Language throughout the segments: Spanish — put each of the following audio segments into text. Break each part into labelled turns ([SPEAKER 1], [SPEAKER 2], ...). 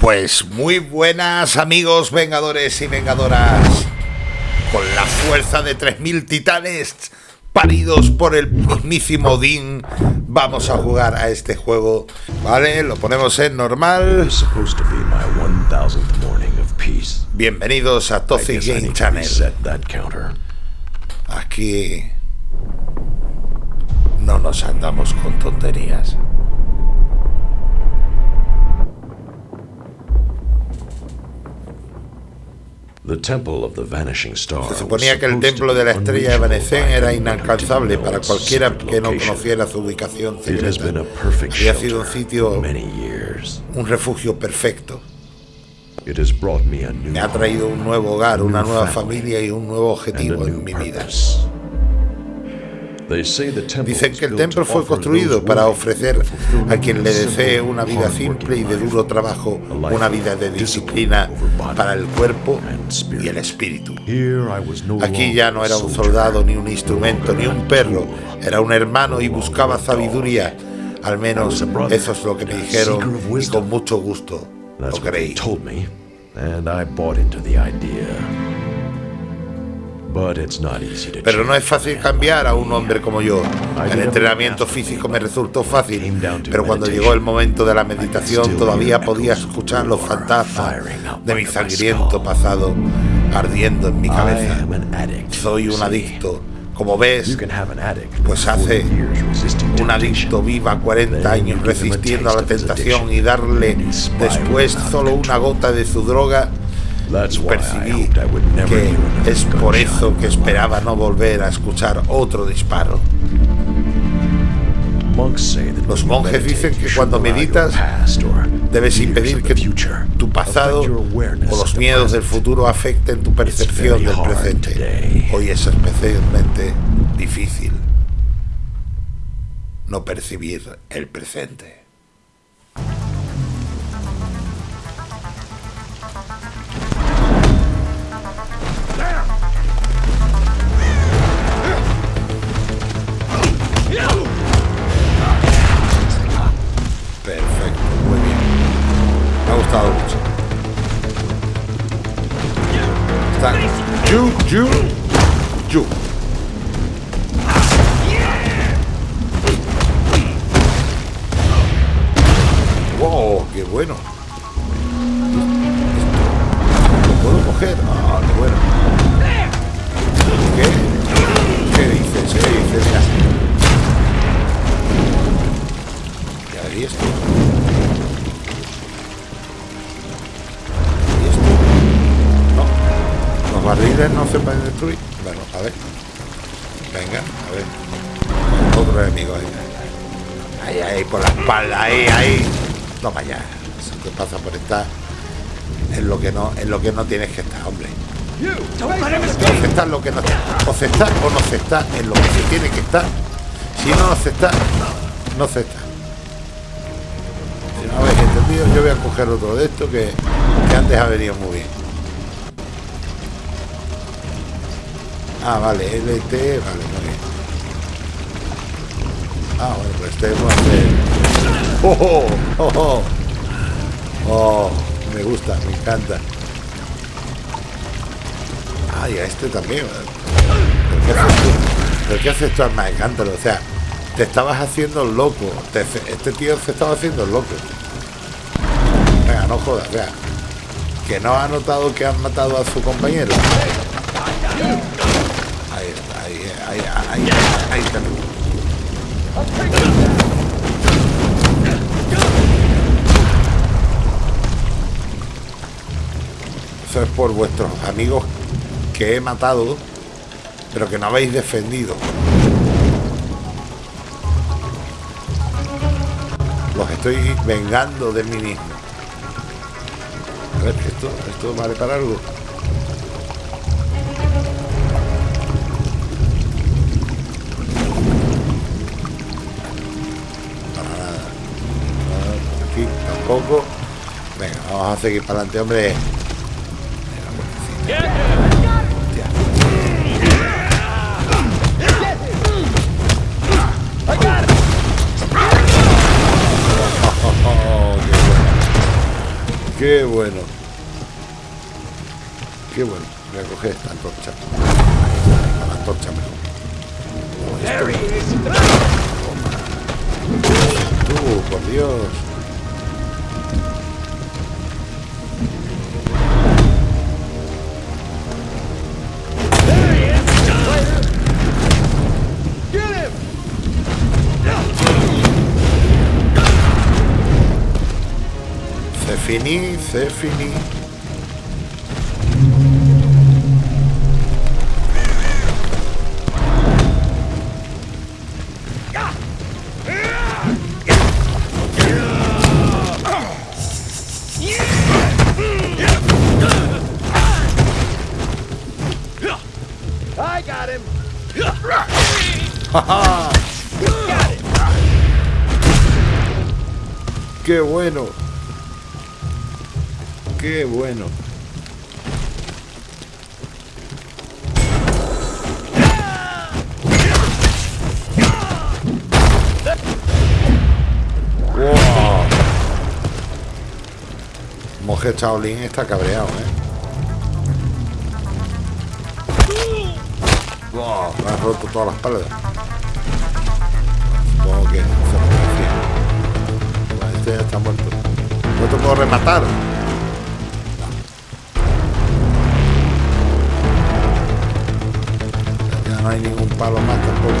[SPEAKER 1] Pues muy buenas amigos vengadores y vengadoras. Con la fuerza de 3.000 titanes paridos por el mismísimo Odín, vamos a jugar a este juego. Vale, lo ponemos en normal. Bienvenidos a Toxic Game Channel. Aquí no nos andamos con tonterías. Se suponía que el templo de la estrella de Vanesen era inalcanzable para cualquiera que no conociera su ubicación secreta. Había sido un sitio, un refugio perfecto. Me ha traído un nuevo hogar, una nueva familia y un nuevo objetivo en mi vida. Dicen que el templo fue construido para ofrecer a quien le desee una vida simple y de duro trabajo, una vida de disciplina para el cuerpo y el espíritu. Aquí ya no era un soldado, ni un instrumento, ni un perro, era un hermano y buscaba sabiduría. Al menos eso es lo que me dijeron y con mucho gusto lo creí. Pero no es fácil cambiar a un hombre como yo. El entrenamiento físico me resultó fácil, pero cuando llegó el momento de la meditación todavía podía escuchar los fantasmas de mi sangriento pasado ardiendo en mi cabeza. Soy un adicto. Como ves, pues hace un adicto viva 40 años resistiendo a la tentación y darle después solo una gota de su droga percibí que es por eso que esperaba no volver a escuchar otro disparo. Los monjes dicen que cuando meditas debes impedir que tu pasado o los miedos del futuro afecten tu percepción del presente. Hoy es especialmente difícil no percibir el presente. Wow, qué bueno. ¿Lo puedo coger? Ah, qué bueno. ¿Qué? ¿Qué dices? ¿Qué dices? Ya. ¿Y esto? Los barriles no se pueden destruir. Bueno, a ver. Venga, a ver. Otro enemigo ahí. Ahí, ahí, por la espalda, ahí, ahí. No vaya. Eso te pasa por estar en lo que no, en lo que no tienes que estar, hombre. Se está que no O se está o no se está en lo que se tiene que estar. Si no, se está, no se está. Si no habéis entendido, yo voy a coger otro de esto que, que antes ha venido muy bien. Ah, vale, LT, vale, bien. Ah, bueno, pues este a hacer... ¡Oh, oh, oh, oh! me gusta, me encanta. Ah, y a este también. ¿Pero qué haces tú? ¿Pero qué haces tú, Me encanta, o sea, te estabas haciendo loco. este tío se estaba haciendo loco. Venga, no jodas, vea. Que no ha notado que han matado a su compañero. Ahí. Eso es por vuestros amigos que he matado, pero que no habéis defendido. Los estoy vengando de mí mismo. A ver, esto, esto vale para algo. Poco. Venga, vamos a seguir para adelante, hombre. Qué bueno. Qué bueno. Voy a coger esta antorcha. Persephone bueno. Wow. Monje Shaolin está cabreado, ¿eh? Wow, me ha roto toda la espalda. Supongo que se. Bueno, Este ya está muerto. No te puedo rematar. Hay ningún palo más tampoco.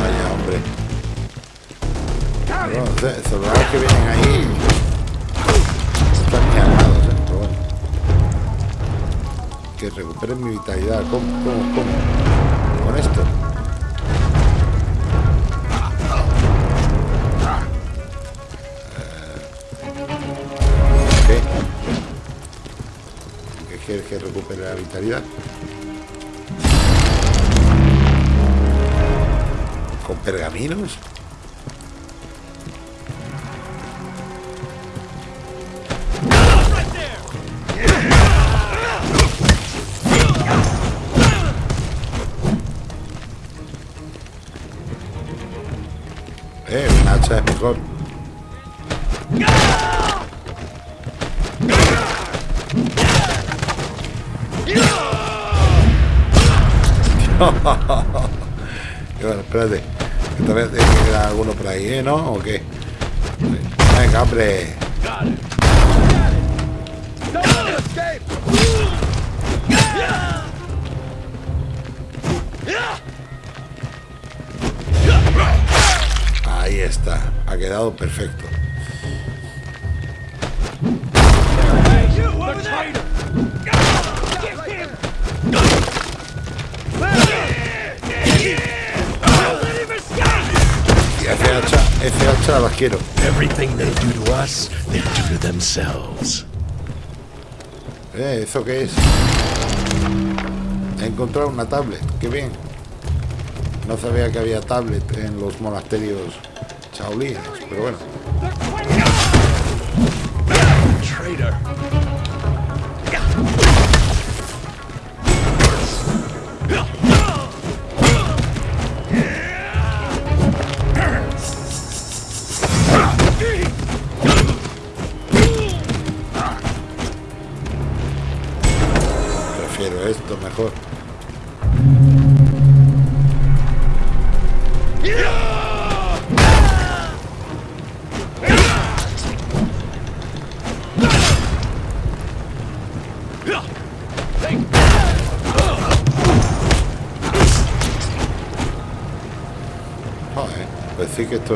[SPEAKER 1] Vaya, hombre. No, soldados que vienen ahí están ni armados, ¿eh? Pero bueno. Que recuperen mi vitalidad. ¿Cómo? ¿Cómo? ¿Cómo? Con esto. ¿Qué? ¿Qué quieres que recupere la vitalidad? Pergaminos? Venga,
[SPEAKER 2] themselves.
[SPEAKER 1] Eh, ¿eso qué es? He encontrado una tablet. Qué bien. No sabía que había tablet en los monasterios chaolines, pero bueno.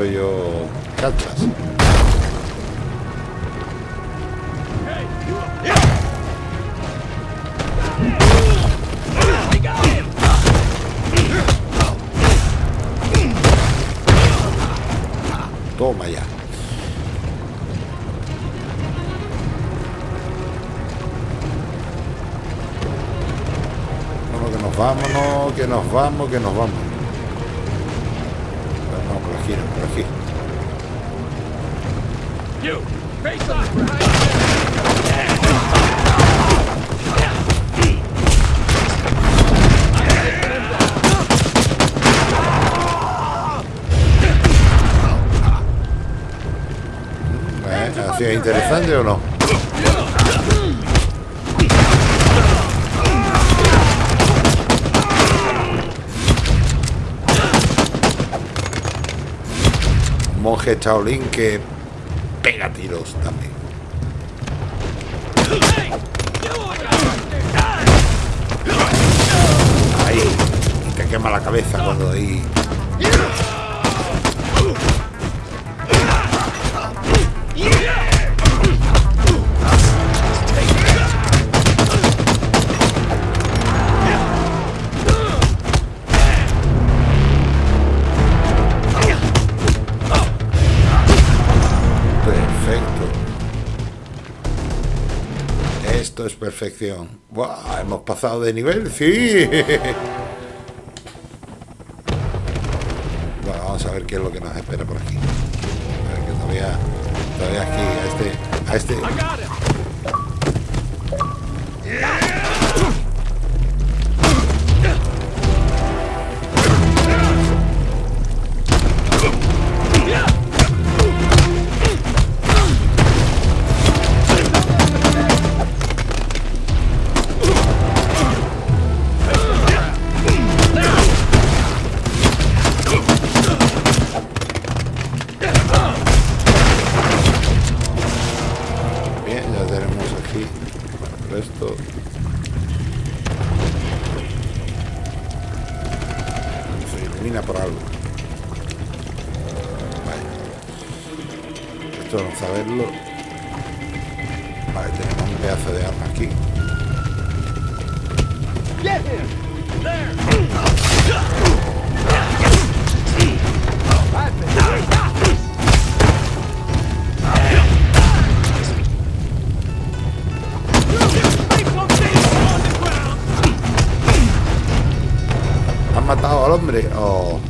[SPEAKER 1] Yo cachas. Toma ya. Que nos vámonos, que nos vamos, que nos vamos. monje Shaolin que pega tiros también. Ahí, y te quema la cabeza cuando ahí es perfección. ¡Buah! Hemos pasado de nivel, sí. Bueno, vamos a ver qué es lo que nos espera por aquí. A ver que todavía, todavía aquí, a este, a este. They all.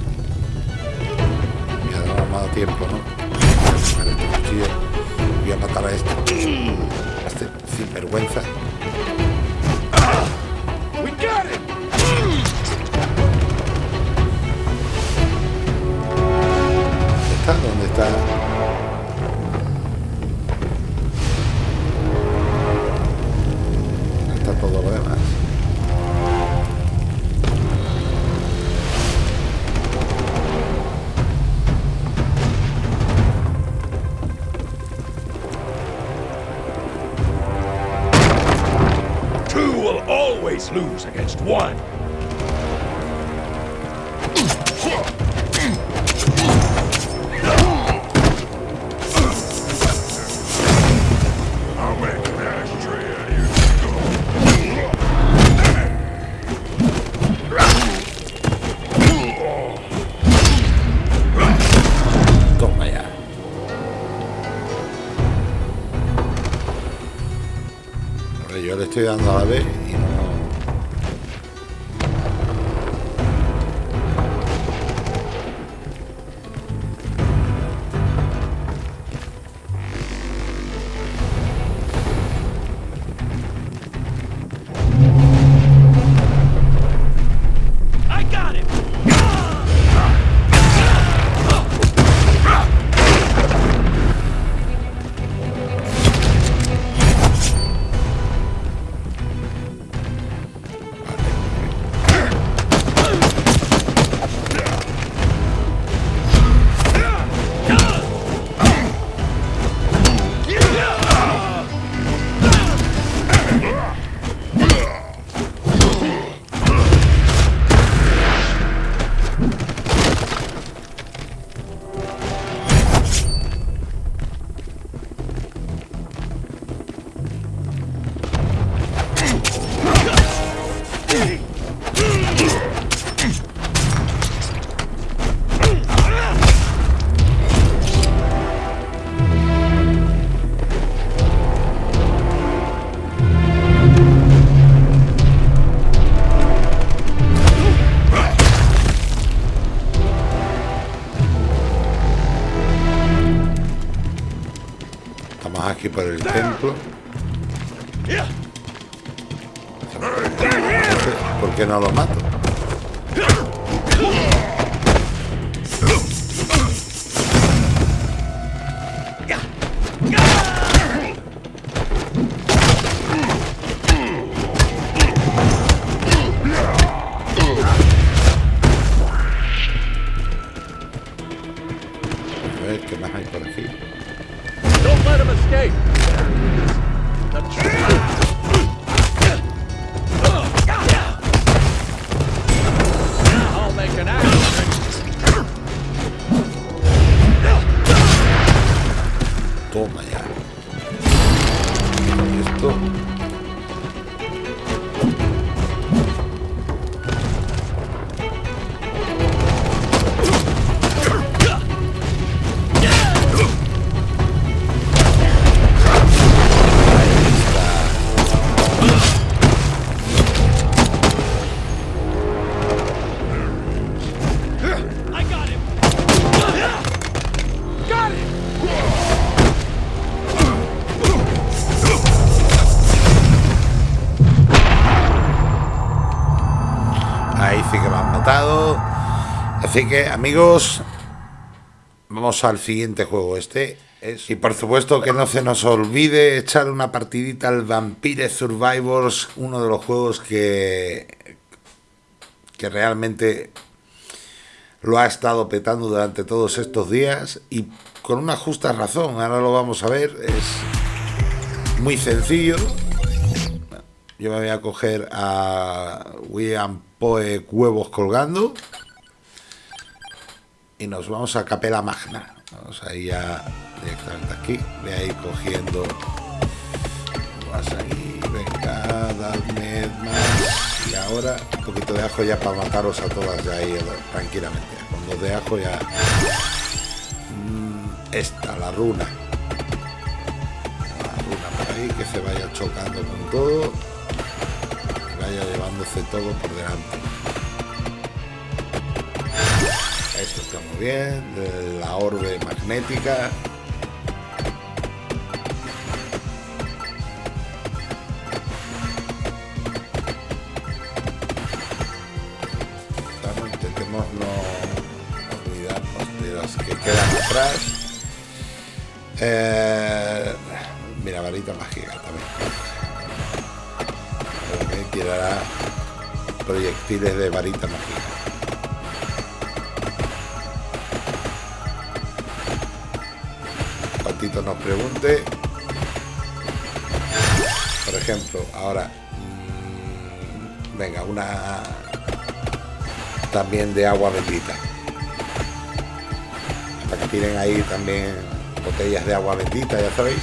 [SPEAKER 1] Así que, amigos, vamos al siguiente juego. Este es. Y por supuesto que no se nos olvide echar una partidita al Vampire Survivors, uno de los juegos que. que realmente lo ha estado petando durante todos estos días y con una justa razón. Ahora lo vamos a ver. Es muy sencillo. Yo me voy a coger a William Poe Huevos Colgando. Y nos vamos a Capela Magna. Vamos a ir ya directamente aquí. Voy a ir cogiendo. Vas ahí, venga, dadme más. Y ahora un poquito de ajo ya para mataros a todas ya ahí tranquilamente. Con dos de ajo ya. Mm, Esta, la runa. La runa por ahí que se vaya chocando con todo vaya llevándose todo por delante. Esto está muy bien, de la orbe magnética. Vamos, intentemos no olvidarnos de las que quedan atrás. Eh, mira, varita mágica también que tirará proyectiles de varita mágica. Nos pregunte. Por ejemplo, ahora. mmm, venga, una. También de agua bendita. Para que tiren ahí también botellas de agua bendita, ya sabéis.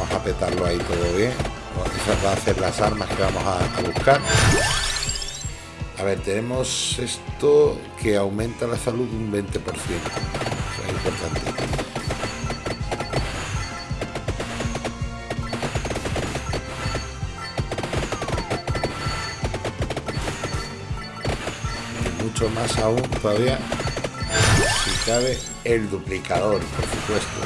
[SPEAKER 1] Vamos a petarlo ahí todo bien. Esas van a ser las armas que vamos a, a buscar. A ver, tenemos esto que aumenta la salud un 20%. Más aún todavía, si cabe, el duplicador, por supuesto.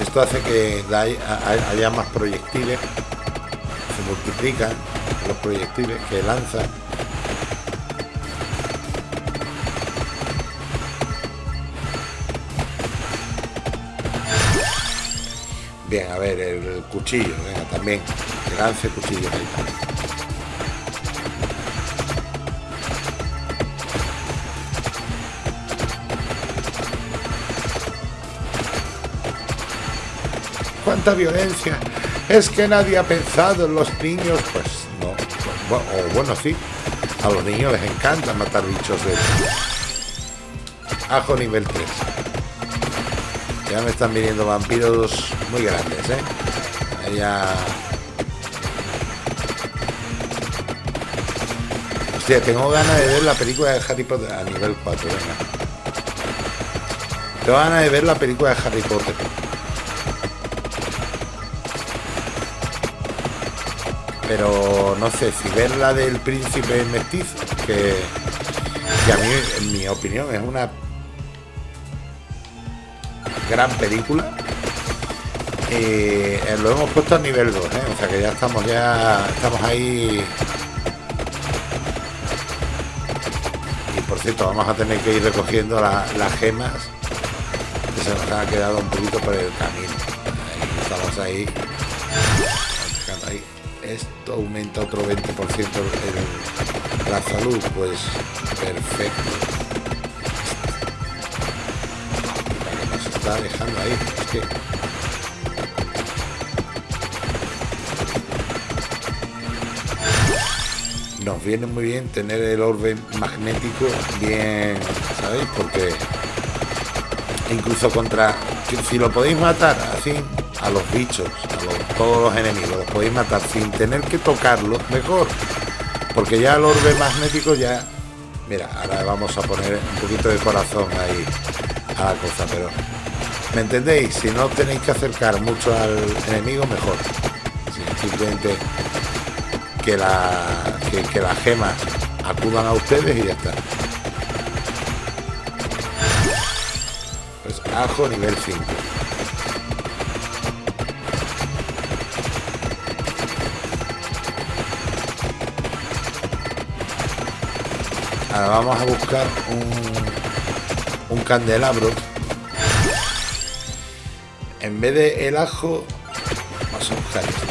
[SPEAKER 1] Esto hace que haya más proyectiles, se multiplican los proyectiles que lanza. Bien, a ver, el cuchillo, venga, también, lance cuchillos ahí. Cuánta violencia. Es que nadie ha pensado en los niños. Pues no. O bueno, sí. A los niños les encanta matar bichos de Ajo nivel 3. Ya me están viniendo vampiros muy grandes, ¿eh? Ya... Tengo ganas de ver la película de Harry Potter a nivel 4, venga. Tengo ganas de ver la película de Harry Potter. Pero no sé si ver la del príncipe mestizo que, a mí en mi opinión es una gran película eh, eh, lo hemos puesto a nivel 2 ¿eh? o sea que ya estamos ya estamos ahí. Y por cierto vamos a tener que ir recogiendo la- las gemas que se nos han quedado un poquito por el camino. Estamos ahí aumenta otro 20% el- la salud, pues perfecto. Nos está dejando ahí. Nos viene muy bien tener el orbe magnético bien, ¿sabéis? Porque incluso contra, si lo podéis matar así, a los bichos, a todos los enemigos, los podéis matar sin tener que tocarlos, mejor. Porque ya el orbe magnético ya... Mira, ahora vamos a poner un poquito de corazón ahí a la cosa, pero... ¿Me entendéis? Si no tenéis que acercar mucho al enemigo, mejor. simplemente que, la, que, que las gemas acudan a ustedes y ya está. Pues ajo nivel 5. Vamos a buscar un, candelabro. En vez de el ajo, vamos a buscar esto.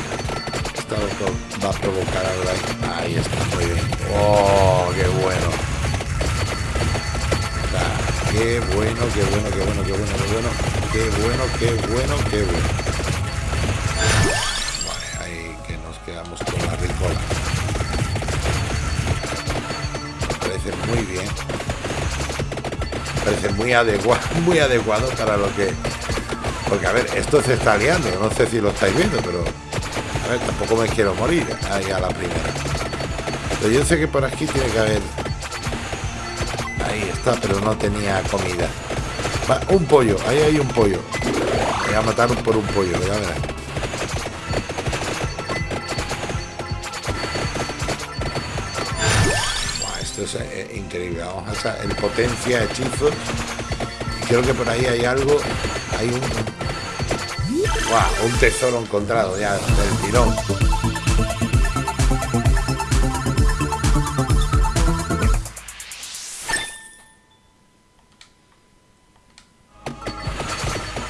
[SPEAKER 1] Esto va a provocar algo ahí. Está, muy bien. ¡Oh, qué bueno! ¡Qué bueno, qué bueno, qué bueno, qué bueno, qué bueno! ¡Qué bueno, qué bueno, qué bueno! Muy adecuado, muy adecuado para lo que... Porque, a ver, esto se está liando. No sé si lo estáis viendo, pero... A ver, tampoco me quiero morir ahí a la primera. Pero yo sé que por aquí tiene que haber... Ahí está, pero no tenía comida. Un pollo, ahí hay un pollo. Voy a matar por un pollo, ya verás. esto es eh, increíble. Vamos a hacer el potencia hechizos. Creo que por ahí hay algo. Hay un. un tesoro encontrado ya del tirón.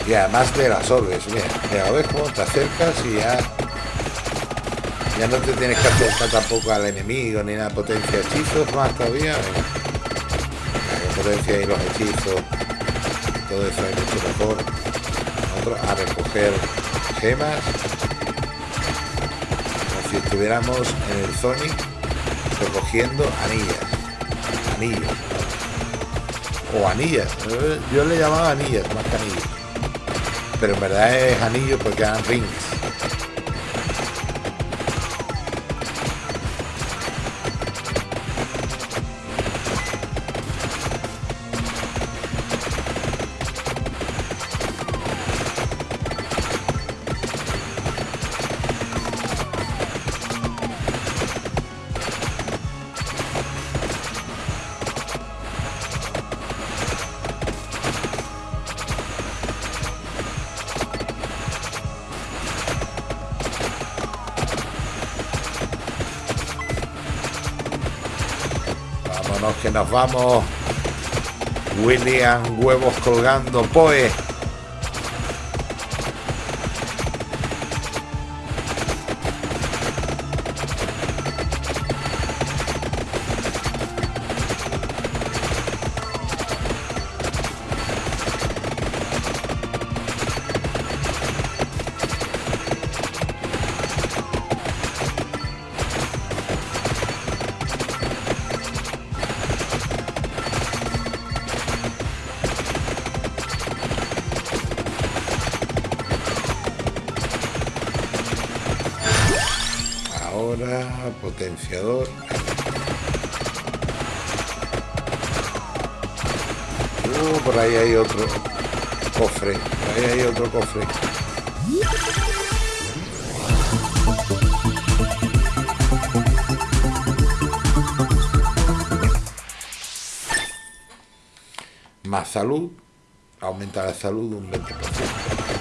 [SPEAKER 1] y además de las orbes mira, ves cómo te acercas y ya ya no te tienes que acercar tampoco al enemigo ni nada potencia hechizos más todavía la potencia y los hechizos todo eso es mucho mejor. A recoger gemas. Como si estuviéramos en el Sonic recogiendo anillas. Anillos. O anillas. Yo le llamaba anillas más que anillos. Pero en verdad es anillo porque eran rings. Nos vamos. William, huevos colgando, Poe. Uh, por ahí hay otro cofre. Por ahí hay otro cofre. Más salud. Aumenta la salud un 20%.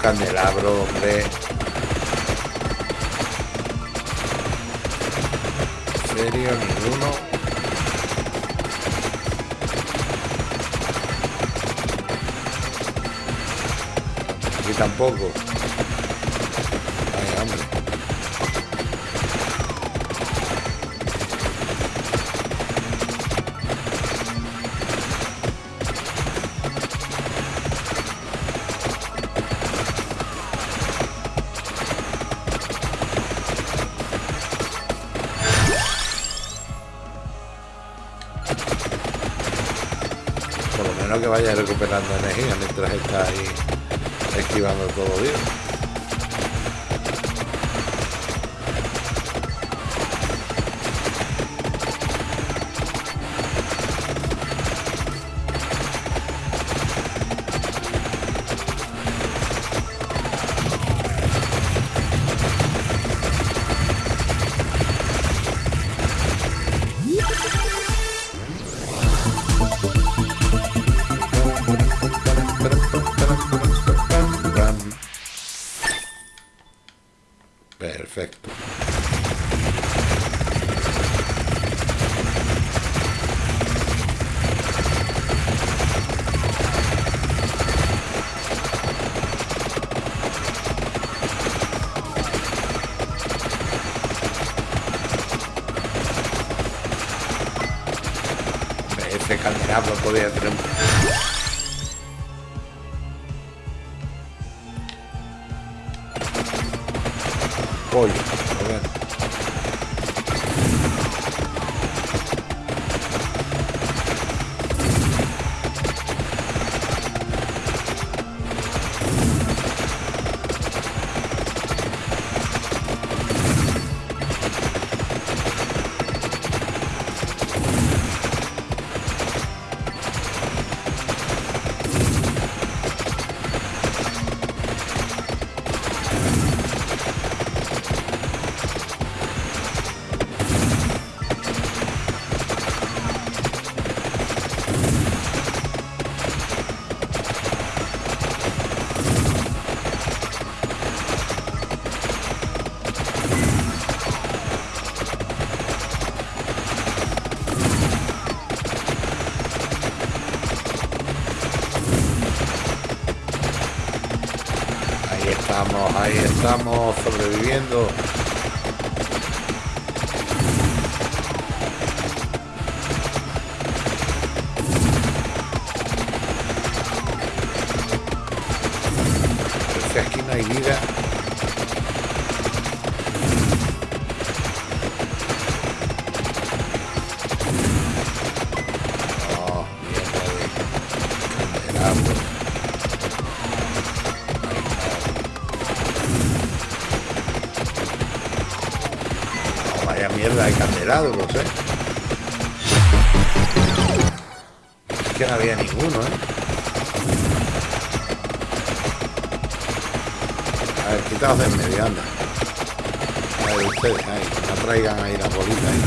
[SPEAKER 1] Candelabro, hombre. ¿En serio? ¿Ninguno? Aquí tampoco. Vaya recuperando energía mientras está ahí esquivando todo bien. Perfecto. Ese candelabro podría tener un sobreviviendo. Aquí no hay vida. Eh. Es que no había ninguno, eh. A ver, quitaos de en medio, anda. A ver, ustedes ahí, no traigan ahí la bolita ahí.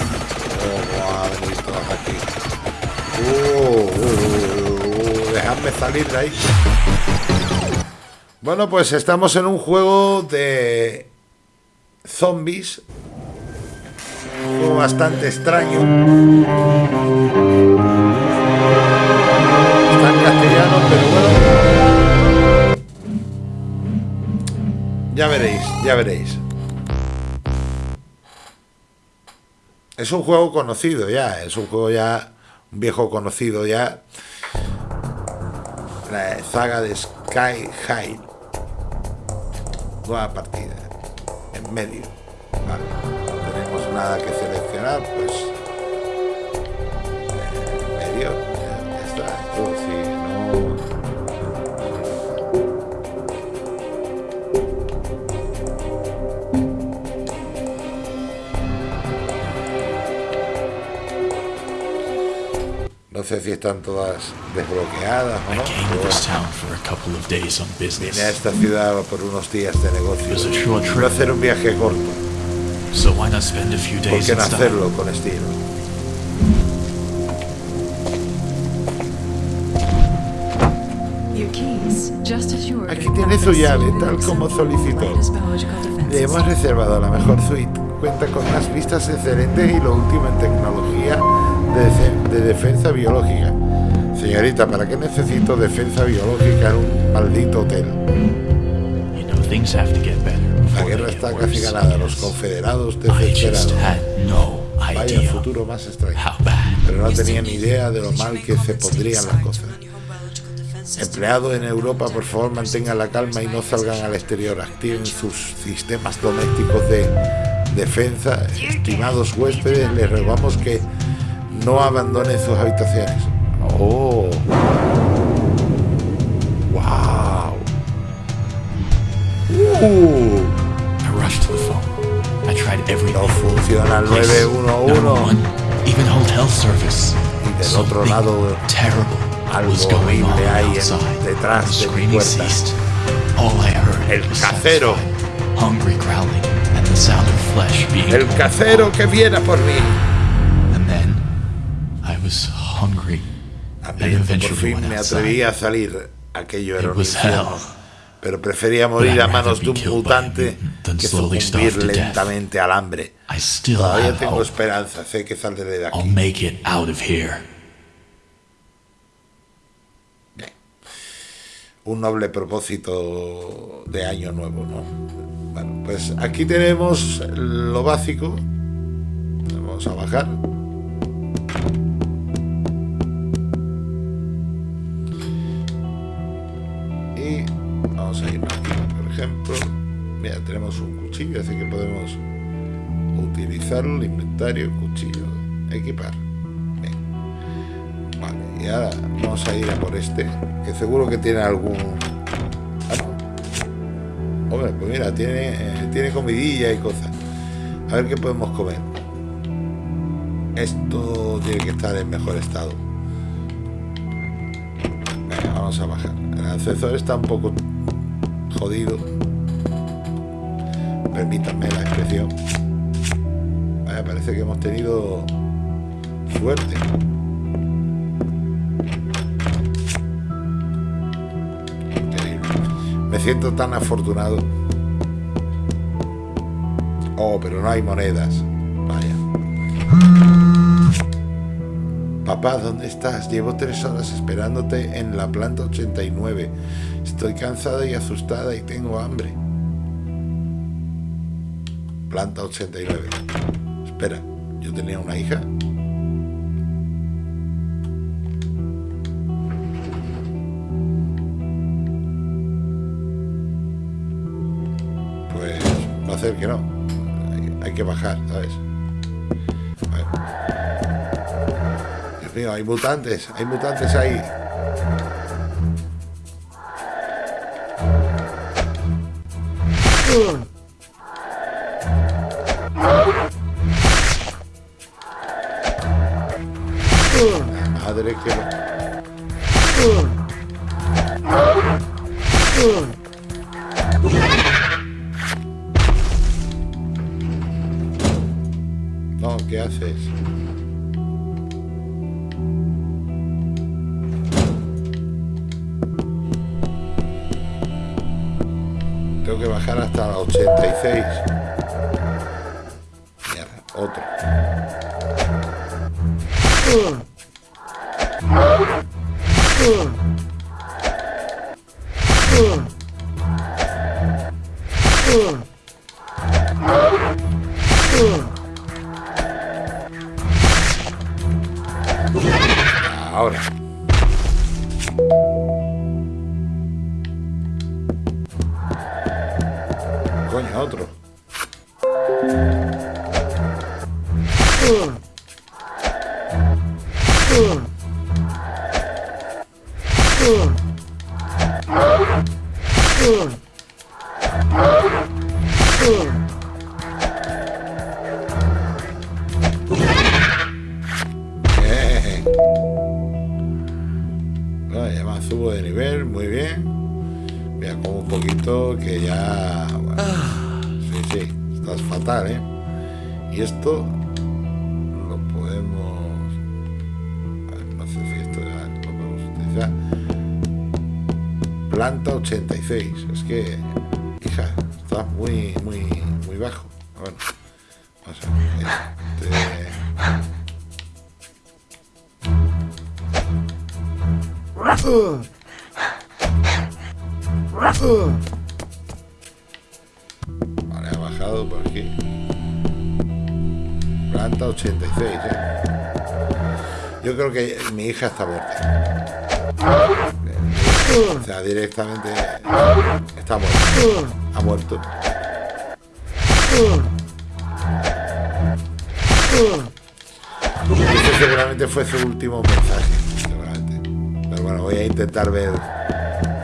[SPEAKER 1] Oh, van a venir todos aquí. Uh, uh, uh, uh, dejadme salir de ahí. Bueno, pues estamos en un juego de zombies. Bastante extraño. Está en castellano, pero bueno. Ya veréis, ya veréis. Es un juego conocido ya, es un juego ya, un viejo conocido ya. La saga de Sky High. Nueva partida. En medio. No tenemos nada que pues. eh. Tú, si no. No sé si están todas desbloqueadas o no. Vine a esta ciudad por unos días de negocio.
[SPEAKER 2] Was a
[SPEAKER 1] hacer un viaje corto. ¿Por qué no hacerlo con estilo?
[SPEAKER 3] You
[SPEAKER 1] Aquí tiene su llave, tal como solicitó. Le hemos reservado la mejor suite. Cuenta con unas vistas excelentes y lo último en tecnología de, de defensa biológica. Señorita, ¿para qué necesito defensa biológica en un maldito hotel?
[SPEAKER 2] You know,
[SPEAKER 1] está
[SPEAKER 2] worse.
[SPEAKER 1] casi ganada, los confederados desesperados. Vaya futuro más extraño. Pero no tenía ni idea de lo mal que se pondrían las cosas. Empleados en Europa, por favor, mantengan la calma y no salgan al exterior. Activen sus sistemas domésticos de defensa. Estimados huéspedes, les rogamos que no abandonen sus habitaciones. Oh. Wow. Uh. No funciona el
[SPEAKER 2] Police,
[SPEAKER 1] 911.
[SPEAKER 2] 911, even hotel service.
[SPEAKER 1] Y del otro lado,
[SPEAKER 2] terrible
[SPEAKER 1] algo
[SPEAKER 2] was going on
[SPEAKER 1] horrible hay en- detrás
[SPEAKER 2] the
[SPEAKER 1] de mi
[SPEAKER 2] screaming
[SPEAKER 1] puerta.
[SPEAKER 2] ceased. All I heard
[SPEAKER 1] El casero.
[SPEAKER 2] satisfied, hungry growling, and the sound of flesh being
[SPEAKER 1] El casero que viene por mí.
[SPEAKER 2] And then I was hungry and
[SPEAKER 1] Hambriento, por fin me atreví a salir. Aquello era
[SPEAKER 2] It
[SPEAKER 1] un
[SPEAKER 2] was
[SPEAKER 1] infierno. Pero prefería morir a manos de un mutante que sucumbir lentamente al hambre. Todavía tengo esperanza, sé que saldré de aquí.
[SPEAKER 2] here.
[SPEAKER 1] Un noble propósito de año nuevo, ¿no? Bueno, pues aquí tenemos lo básico. Vamos a bajar. Ejemplo. Mira, tenemos un cuchillo, así que podemos utilizarlo. El inventario, cuchillo, equipar. Vale, y ahora vamos a ir a por este, que seguro que tiene algún... Ah. Hombre, pues mira, tiene, eh, tiene comidilla y cosas. A ver qué podemos comer. Esto tiene que estar en mejor estado. Vamos a bajar. El ascensor está un poco jodido. Permítanme la expresión. Vaya, parece que hemos tenido suerte. Me siento tan afortunado. Oh, pero no hay monedas. Vaya. Papá, ¿dónde estás? Llevo tres horas esperándote en la planta 89. Estoy cansada y asustada y tengo hambre. Planta 89. Espera, ¿yo tenía una hija? Pues va a ser que no. Hay, que bajar, ¿sabes? Dios mío, hay mutantes, hay mutantes ahí. La fatal, ¿eh? Y esto lo podemos. a ver, no sé si esto ya lo podemos utilizar. Planta 86. Es que, hija, está muy, muy, muy bajo. Bueno, vamos a ver. Vale, por aquí. Planta 86, ¿eh? Yo creo que mi hija está muerta. O sea, directamente está muerta. Ha muerto. Ese seguramente fue su último mensaje. Seguramente. Pero bueno, voy a intentar ver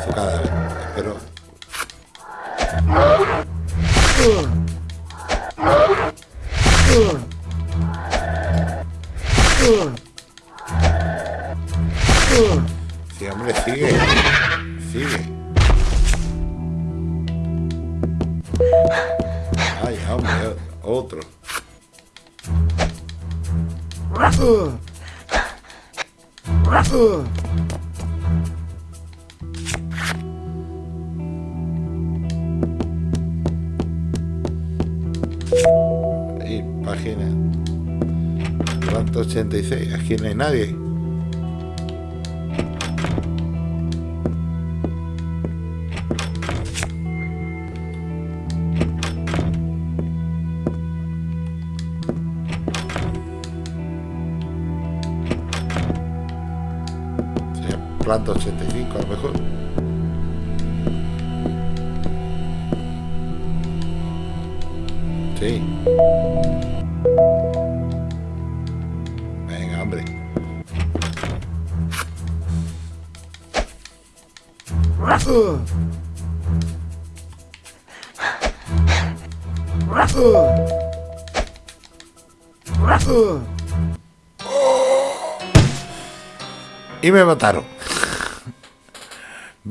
[SPEAKER 1] su cadáver. Planta 85 a lo mejor. Sí. Venga, hombre. Y me mataron.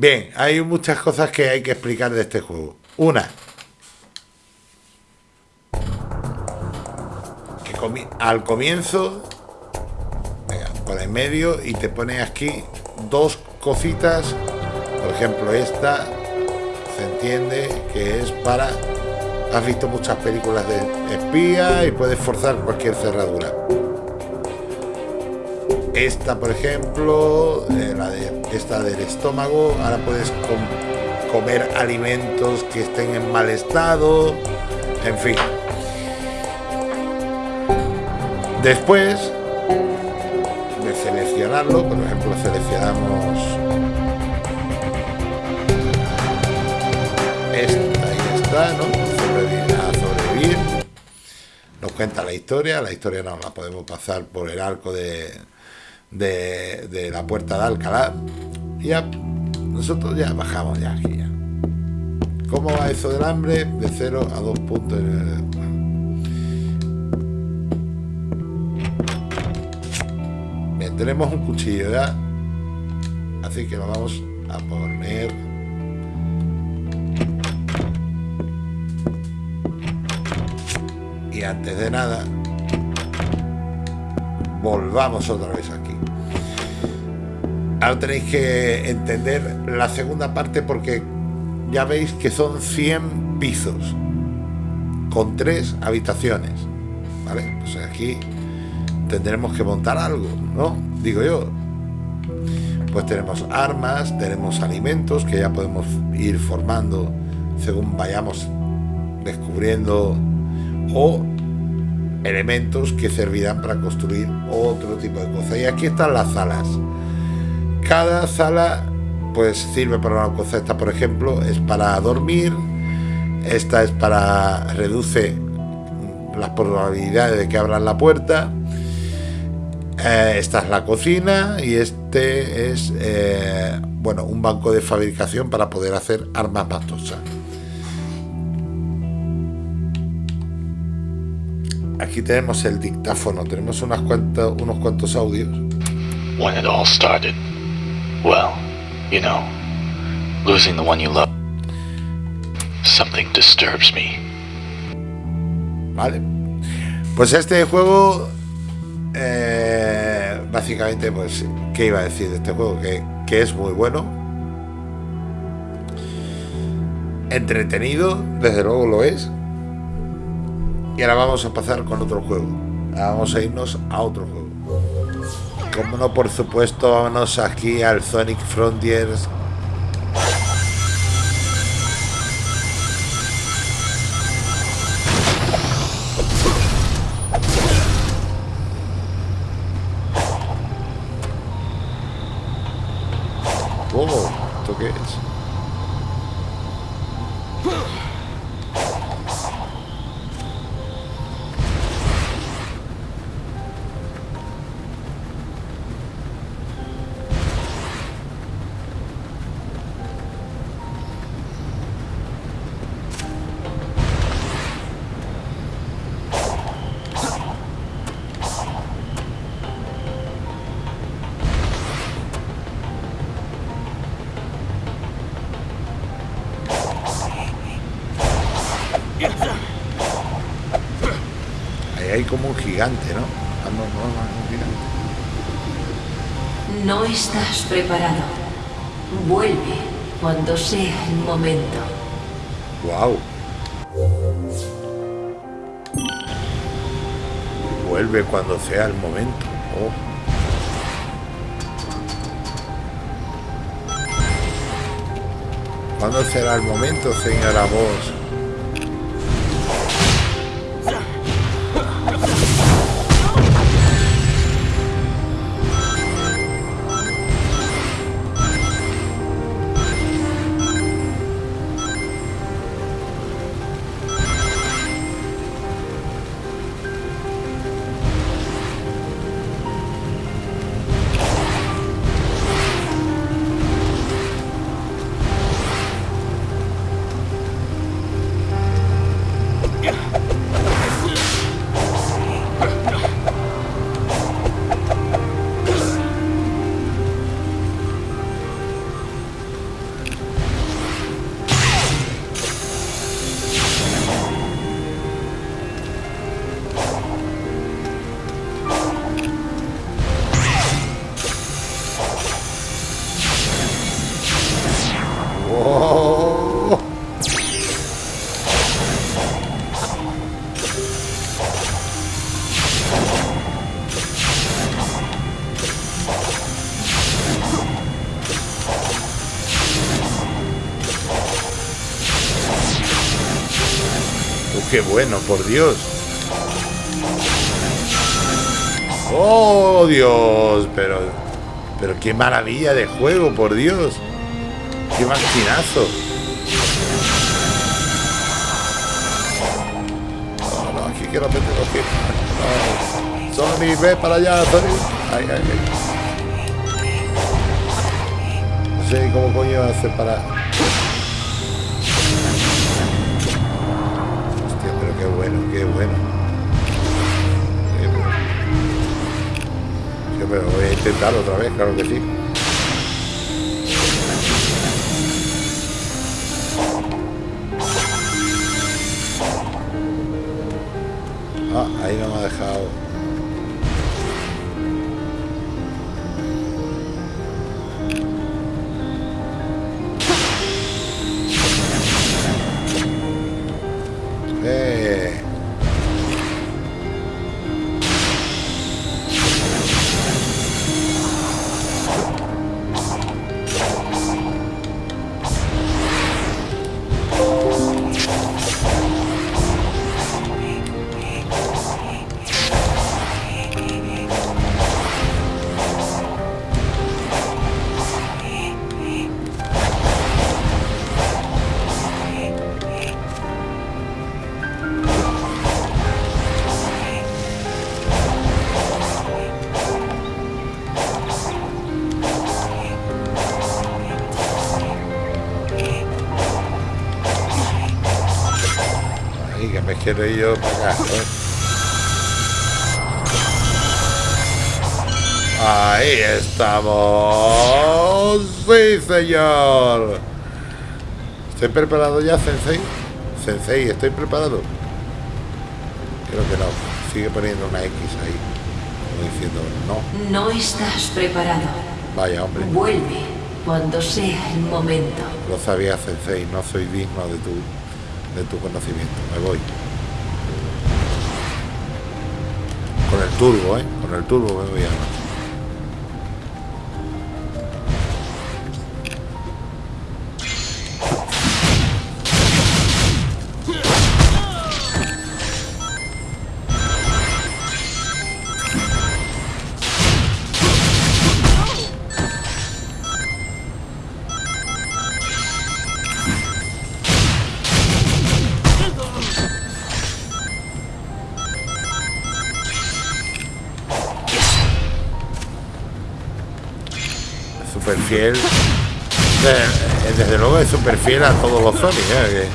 [SPEAKER 1] Bien, hay muchas cosas que hay que explicar de este juego. Una, que comi- al comienzo, venga, por en medio, y te pone aquí dos cositas. Por ejemplo, esta se entiende que es para. Has visto muchas películas de espía y puedes forzar cualquier cerradura. Esta, por ejemplo, eh, la de esta del estómago, ahora puedes com- comer alimentos que estén en mal estado, en fin. Después de seleccionarlo, por ejemplo, seleccionamos esta y esta, ¿no? Sobrevivir, sobrevivir. Nos cuenta la historia, la historia no la podemos pasar por el arco de, de, de la puerta de Alcalá. Ya, nosotros ya bajamos ya aquí ya. ¿Cómo va eso del hambre? De 0 a 2 puntos. Bien, tenemos un cuchillo ya. Así que lo vamos a poner. Y antes de nada, volvamos otra vez aquí. Ahora tenéis que entender la segunda parte porque ya veis que son 100 pisos con tres habitaciones. ¿Vale? Pues aquí tendremos que montar algo, ¿no? Digo yo. Pues tenemos armas, tenemos alimentos que ya podemos ir formando según vayamos descubriendo o elementos que servirán para construir otro tipo de cosas. Y aquí están las salas. Cada sala pues sirve para una cosa. Esta, por ejemplo, es para dormir. Esta es para reduce las probabilidades de que abran la puerta. Eh, esta es la cocina y este es eh, bueno un banco de fabricación para poder hacer armas más tosas. Aquí tenemos el dictáfono, tenemos unos cuantos audios.
[SPEAKER 2] Well, you know, losing the one you love. Something disturbs me.
[SPEAKER 1] ¿Vale? Pues este juego, eh, básicamente, pues, ¿qué iba a decir de este juego? Que, que es muy bueno. entretenido, desde luego lo es. Y ahora vamos a pasar con otro juego. Ahora vamos a irnos a otro juego. Como no, por supuesto, vámonos aquí al Sonic Frontiers.
[SPEAKER 3] Preparado. Vuelve cuando sea el momento.
[SPEAKER 1] Wow. Vuelve cuando sea el momento. Oh. ¿Cuándo será el momento, señora voz? Qué bueno, por Dios. Oh, Dios, pero pero qué maravilla de juego, por Dios. ¡Qué maquinazo! No, no, aquí quiero meterlo aquí. No. Sony, ve para allá, Sony. Ay, ay, ay. No sé cómo coño hacer para... bueno, pero voy a intentar otra vez, claro que sí. Ah, ahí no me ha dejado. Señor. ¿Estoy preparado ya, Sensei? Sensei, ¿estoy preparado? Creo que no. Sigue poniendo una X ahí. Como diciendo, no.
[SPEAKER 3] No estás preparado.
[SPEAKER 1] Vaya, hombre.
[SPEAKER 3] Vuelve cuando sea el momento.
[SPEAKER 1] Lo sabía, Sensei, no soy digno de tu, de tu conocimiento. Me voy. Con el turbo, ¿eh? Con el turbo me voy a... fiel. Eh, Desde luego es súper fiel a todos los Sonic, ¿eh?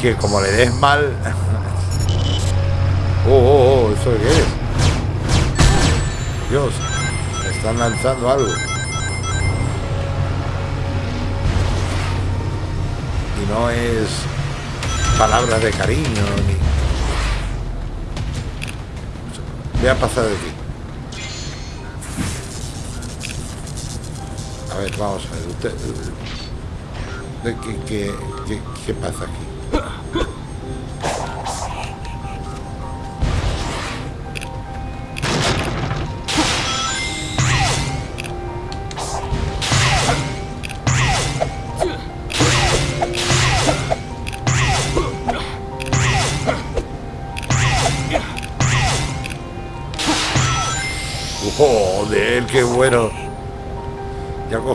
[SPEAKER 1] que, como le des mal. Oh, oh, oh, ¿eso qué es? Dios, están lanzando algo. Y no es palabras de cariño ni. Voy a pasar de aquí. Ver, vamos a ver. Usted, ¿qué, qué, qué, qué pasa aquí?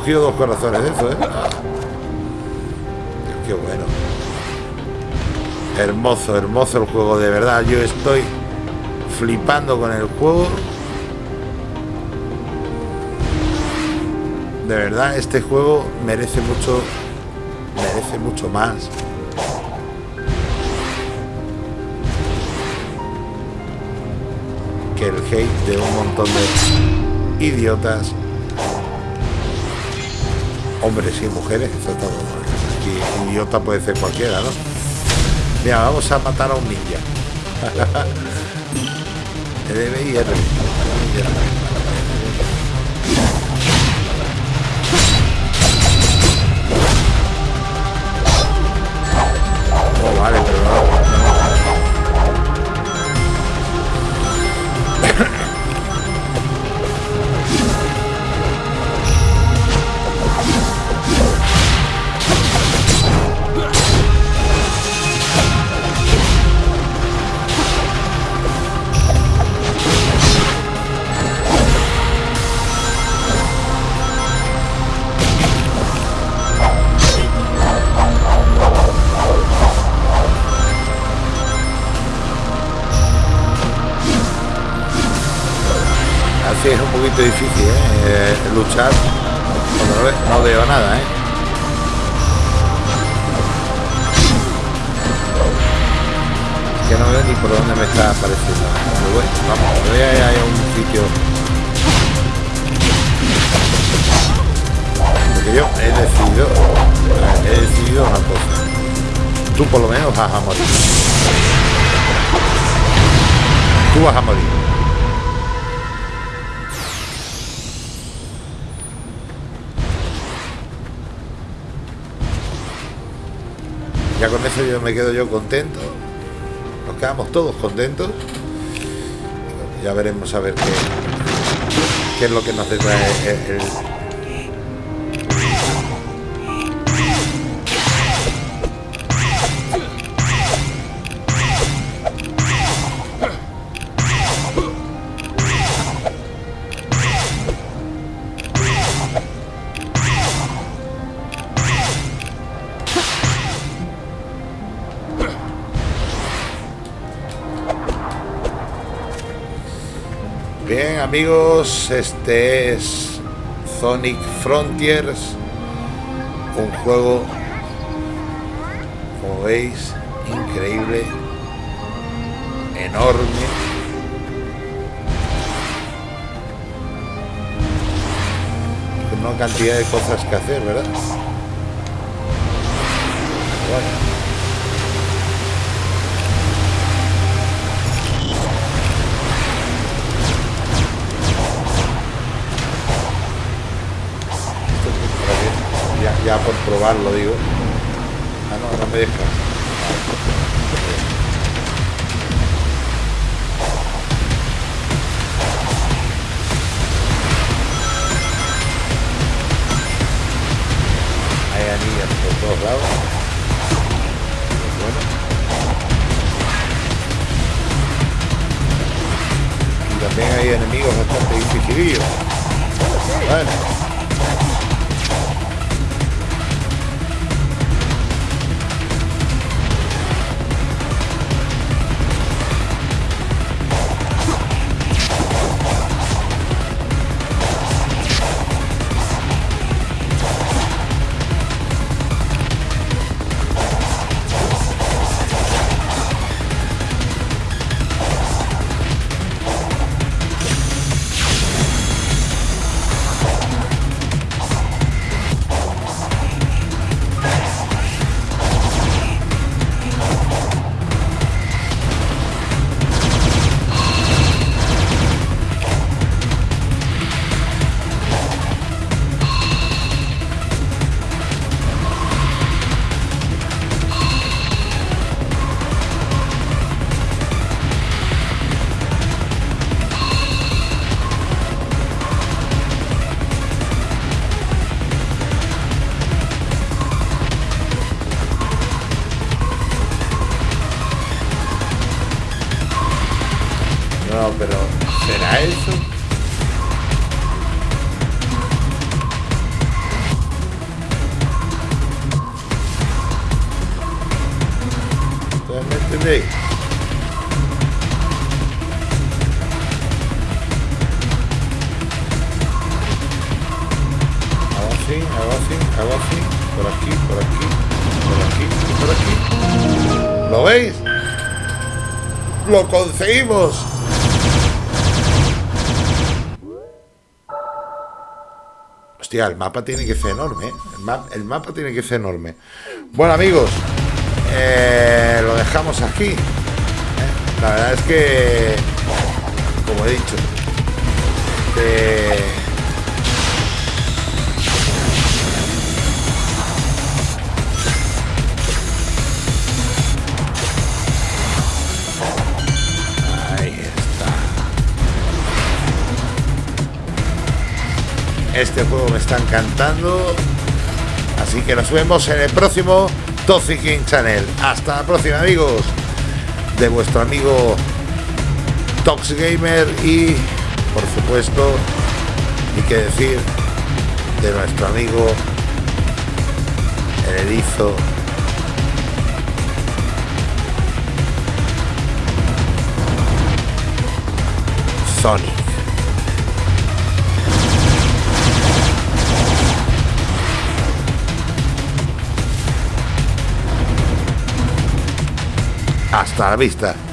[SPEAKER 1] Cogido dos corazones de eso, ¿eh? Dios, qué bueno. Hermoso, hermoso el juego, de verdad. Yo estoy flipando con el juego. De verdad, este juego merece mucho, merece mucho más. Que el hate de un montón de idiotas hombres y mujeres, exactamente. Aquí idiota puede ser cualquiera, ¿no? Vamos a matar a un ninja. Poquito difícil, ¿eh? Eh, luchar. No, ve- no veo nada, ¿eh? Que no veo ni por dónde me está apareciendo. Pero bueno, vamos, a ir a un sitio. Porque yo he decidido, he decidido una cosa. Tú por lo menos vas a morir. Tú vas a morir. Ya con eso yo me quedo yo contento. Nos quedamos todos contentos. Ya veremos a ver qué, qué es lo que nos detrae el, amigos, este es Sonic Frontiers, un juego, como veis, increíble, enorme. Con una cantidad de cosas que hacer, ¿verdad? Bueno. Ya por probarlo, digo. Ah, no, no me deja. Hay anillas por todos lados. Bueno. Y también hay enemigos bastante dificilillos. Bueno. Por aquí, por aquí, por aquí por aquí. ¿Lo veis? ¡Lo conseguimos! Hostia, el mapa tiene que ser enorme. ¿eh? El mapa tiene que ser enorme. Bueno, amigos, eh, lo dejamos aquí. ¿eh? La verdad es que, como he dicho, eh, Este juego me está encantando. Así que nos vemos en el próximo Toxic King Channel. Hasta la próxima, amigos. De vuestro amigo Tox Gamer y, por supuesto, y que decir, de nuestro amigo el erizo Sonic. Hasta la vista.